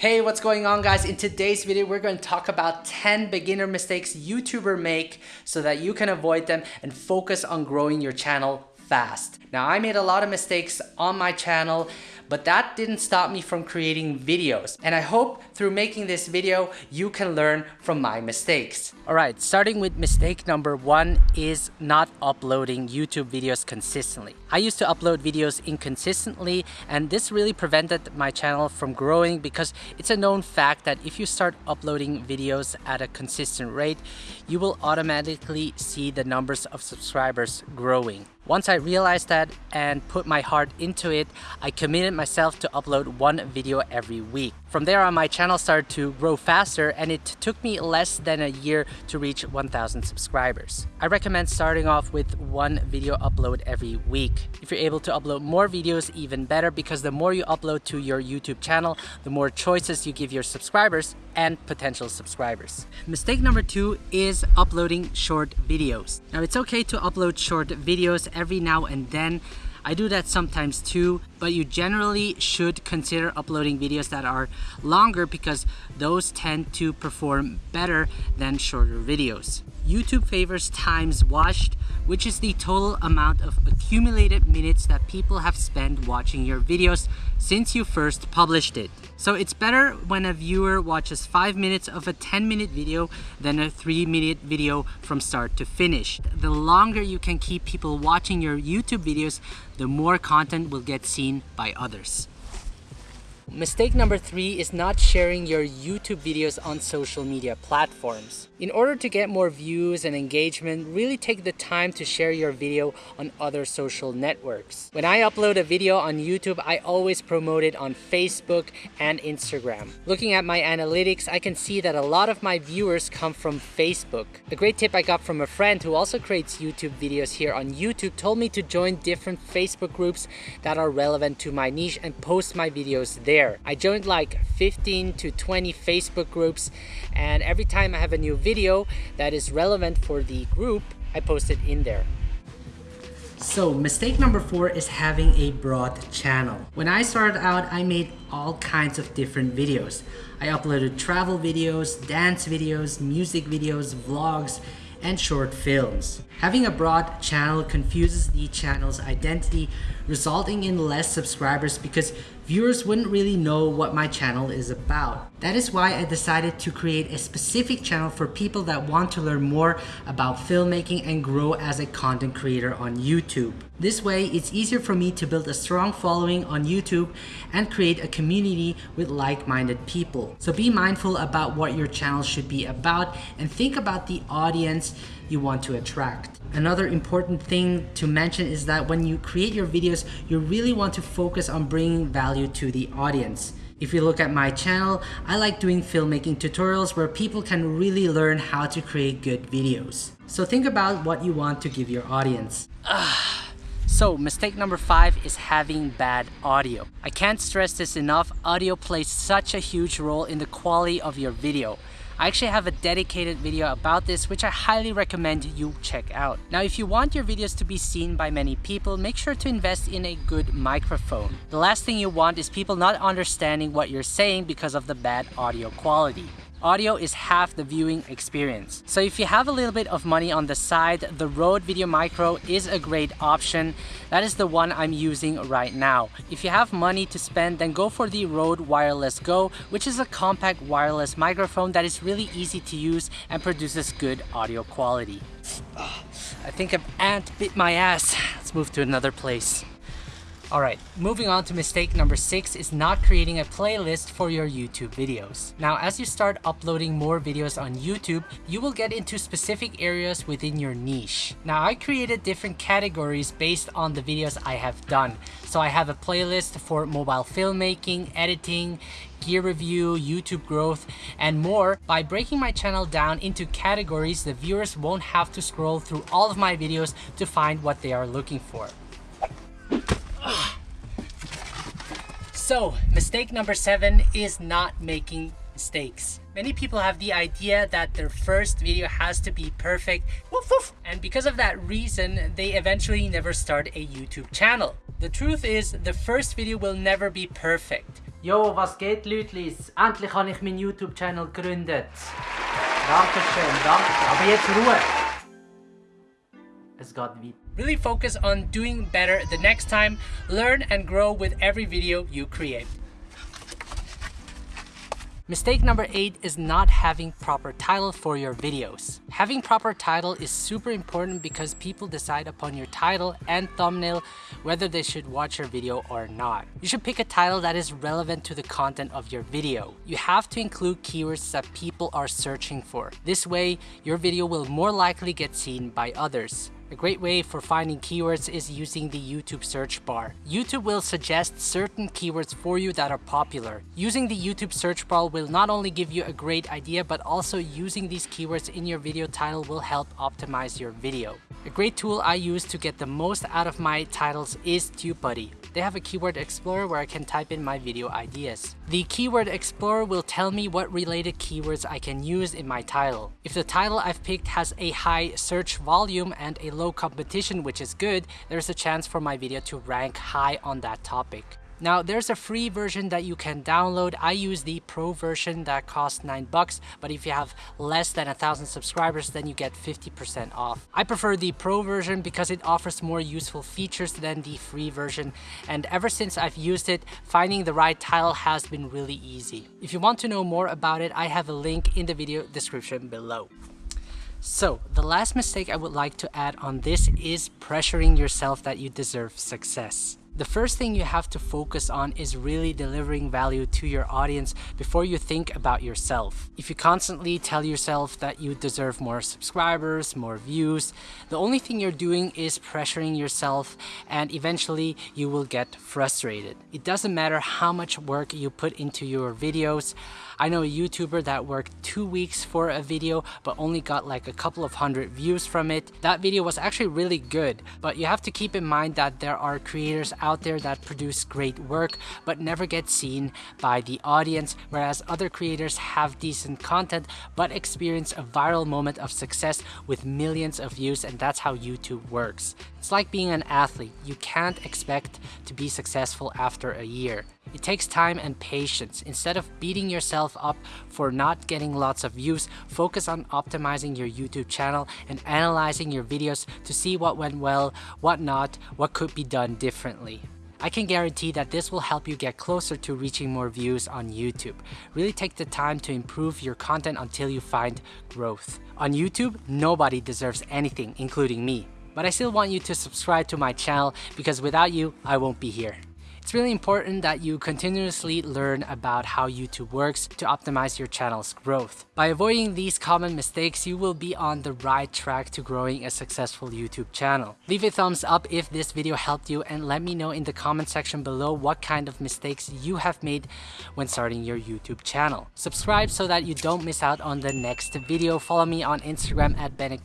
Hey, what's going on guys? In today's video, we're going to talk about 10 beginner mistakes YouTuber make so that you can avoid them and focus on growing your channel fast. Now, I made a lot of mistakes on my channel, but that didn't stop me from creating videos. And I hope through making this video, you can learn from my mistakes. All right, starting with mistake number one is not uploading YouTube videos consistently. I used to upload videos inconsistently, and this really prevented my channel from growing because it's a known fact that if you start uploading videos at a consistent rate, you will automatically see the numbers of subscribers growing. Once I realized that and put my heart into it, I committed myself to upload one video every week. From there on, my channel started to grow faster and it took me less than a year to reach 1,000 subscribers. I recommend starting off with one video upload every week. If you're able to upload more videos, even better because the more you upload to your YouTube channel, the more choices you give your subscribers and potential subscribers. Mistake number two is uploading short videos. Now it's okay to upload short videos every now and then I do that sometimes too, but you generally should consider uploading videos that are longer because those tend to perform better than shorter videos. YouTube favors times watched, which is the total amount of accumulated minutes that people have spent watching your videos since you first published it. So it's better when a viewer watches 5 minutes of a 10 minute video than a 3 minute video from start to finish. The longer you can keep people watching your YouTube videos, the more content will get seen by others. Mistake number three is not sharing your YouTube videos on social media platforms. In order to get more views and engagement, really take the time to share your video on other social networks. When I upload a video on YouTube, I always promote it on Facebook and Instagram. Looking at my analytics, I can see that a lot of my viewers come from Facebook. A great tip I got from a friend who also creates YouTube videos here on YouTube told me to join different Facebook groups that are relevant to my niche and post my videos there there. I joined like 15 to 20 Facebook groups and every time I have a new video that is relevant for the group, I post it in there. So mistake number four is having a broad channel. When I started out, I made all kinds of different videos. I uploaded travel videos, dance videos, music videos, vlogs, and short films. Having a broad channel confuses the channel's identity, resulting in less subscribers because viewers wouldn't really know what my channel is about. That is why I decided to create a specific channel for people that want to learn more about filmmaking and grow as a content creator on YouTube. This way, it's easier for me to build a strong following on YouTube and create a community with like-minded people. So be mindful about what your channel should be about and think about the audience you want to attract. Another important thing to mention is that when you create your videos, you really want to focus on bringing value to the audience. If you look at my channel, I like doing filmmaking tutorials where people can really learn how to create good videos. So think about what you want to give your audience. Ah, So mistake number five is having bad audio. I can't stress this enough, audio plays such a huge role in the quality of your video. I actually have a dedicated video about this which I highly recommend you check out. Now if you want your videos to be seen by many people, make sure to invest in a good microphone. The last thing you want is people not understanding what you're saying because of the bad audio quality. Audio is half the viewing experience. So if you have a little bit of money on the side, the Rode Video Micro is a great option. That is the one I'm using right now. If you have money to spend, then go for the Rode Wireless Go, which is a compact wireless microphone that is really easy to use and produces good audio quality. I think an ant bit my ass. Let's move to another place. Alright, moving on to mistake number six is not creating a playlist for your YouTube videos. Now, as you start uploading more videos on YouTube, you will get into specific areas within your niche. Now, I created different categories based on the videos I have done. So I have a playlist for mobile filmmaking, editing, gear review, YouTube growth, and more. By breaking my channel down into categories, the viewers won't have to scroll through all of my videos to find what they are looking for. So, mistake number seven is not making mistakes. Many people have the idea that their first video has to be perfect, woof woof, and because of that reason, they eventually never start a YouTube channel. The truth is, the first video will never be perfect. Yo, was geht, Lütlis? Endlich habe ich meinen YouTube-Channel gegründet. Dankeschön, danke. Aber jetzt Ruhe. Geht weiter. Really focus on doing better the next time. Learn and grow with every video you create. Mistake number eight is not having proper title for your videos. Having proper title is super important because people decide upon your title and thumbnail whether they should watch your video or not. You should pick a title that is relevant to the content of your video. You have to include keywords that people are searching for. This way, your video will more likely get seen by others. A great way for finding keywords is using the YouTube search bar. YouTube will suggest certain keywords for you that are popular. Using the YouTube search bar will not only give you a great idea, but also using these keywords in your video title will help optimize your video. A great tool I use to get the most out of my titles is TubeBuddy. They have a keyword explorer where I can type in my video ideas. The keyword explorer will tell me what related keywords I can use in my title. If the title I've picked has a high search volume and a low competition, which is good, there's a chance for my video to rank high on that topic. Now there's a free version that you can download. I use the pro version that costs 9 bucks, but if you have less than a thousand subscribers, then you get 50% off. I prefer the pro version because it offers more useful features than the free version. And ever since I've used it, finding the right tile has been really easy. If you want to know more about it, I have a link in the video description below. So, the last mistake I would like to add on this is pressuring yourself that you deserve success. The first thing you have to focus on is really delivering value to your audience before you think about yourself. If you constantly tell yourself that you deserve more subscribers, more views, the only thing you're doing is pressuring yourself and eventually you will get frustrated. It doesn't matter how much work you put into your videos. I know a YouTuber that worked two weeks for a video but only got like a couple of hundred views from it. That video was actually really good, but you have to keep in mind that there are creators out there that produce great work but never get seen by the audience, whereas other creators have decent content but experience a viral moment of success with millions of views and that's how YouTube works. It's like being an athlete. You can't expect to be successful after a year. It takes time and patience. Instead of beating yourself up for not getting lots of views, focus on optimizing your YouTube channel and analyzing your videos to see what went well, what not, what could be done differently. I can guarantee that this will help you get closer to reaching more views on YouTube. Really take the time to improve your content until you find growth. On YouTube, nobody deserves anything, including me. But I still want you to subscribe to my channel because without you, I won't be here. It's really important that you continuously learn about how YouTube works to optimize your channel's growth. By avoiding these common mistakes, you will be on the right track to growing a successful YouTube channel. Leave a thumbs up if this video helped you and let me know in the comment section below what kind of mistakes you have made when starting your YouTube channel. Subscribe so that you don't miss out on the next video. Follow me on Instagram at Bennett.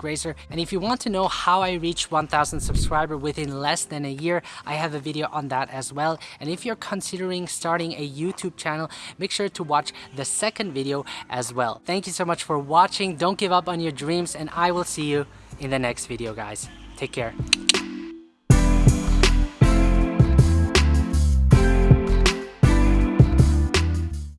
And if you want to know how I reached 1000 subscribers within less than a year, I have a video on that as well. And if you're considering starting a YouTube channel, make sure to watch the second video as well. Thank you so much for watching. Don't give up on your dreams and I will see you in the next video guys. Take care.